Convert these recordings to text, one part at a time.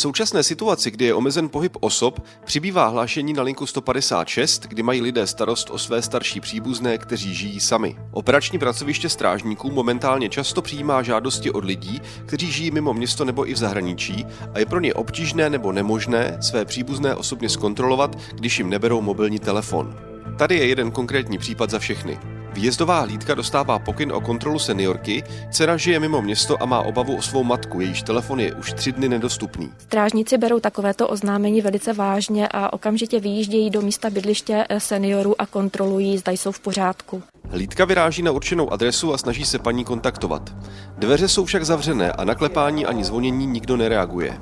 V současné situaci, kdy je omezen pohyb osob, přibývá hlášení na linku 156, kdy mají lidé starost o své starší příbuzné, kteří žijí sami. Operační pracoviště strážníků momentálně často přijímá žádosti od lidí, kteří žijí mimo město nebo i v zahraničí a je pro ně obtížné nebo nemožné své příbuzné osobně zkontrolovat, když jim neberou mobilní telefon. Tady je jeden konkrétní případ za všechny. Výjezdová hlídka dostává pokyn o kontrolu seniorky, dcera žije mimo město a má obavu o svou matku, jejíž telefon je už tři dny nedostupný. Strážníci berou takovéto oznámení velice vážně a okamžitě vyjíždějí do místa bydliště seniorů a kontrolují, zda jsou v pořádku. Hlídka vyráží na určenou adresu a snaží se paní kontaktovat. Dveře jsou však zavřené a na klepání ani zvonění nikdo nereaguje.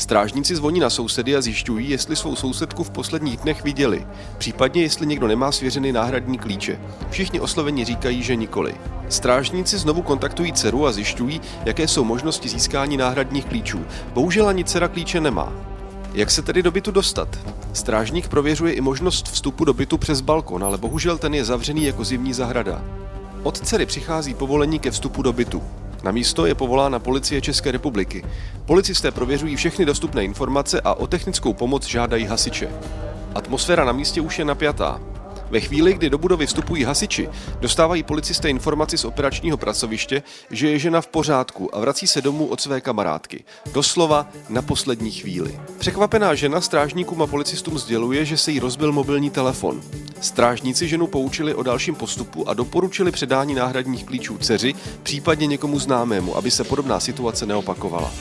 Strážníci zvoní na sousedy a zjišťují, jestli svou sousedku v posledních dnech viděli, případně jestli někdo nemá svěřený náhradní klíče. Všichni osloveni říkají, že nikoli. Strážníci znovu kontaktují dceru a zjišťují, jaké jsou možnosti získání náhradních klíčů. Bohužel ani dcera klíče nemá. Jak se tedy do bytu dostat? Strážník prověřuje i možnost vstupu do bytu přes balkon, ale bohužel ten je zavřený jako zimní zahrada. Od dcery přichází povolení ke vstupu do bytu. Na místo je povolána policie České republiky. Policisté prověřují všechny dostupné informace a o technickou pomoc žádají hasiče. Atmosféra na místě už je napjatá. Ve chvíli, kdy do budovy vstupují hasiči, dostávají policisté informaci z operačního pracoviště, že je žena v pořádku a vrací se domů od své kamarádky. Doslova na poslední chvíli. Překvapená žena strážníkům a policistům sděluje, že se jí rozbil mobilní telefon. Strážníci ženu poučili o dalším postupu a doporučili předání náhradních klíčů dceři, případně někomu známému, aby se podobná situace neopakovala.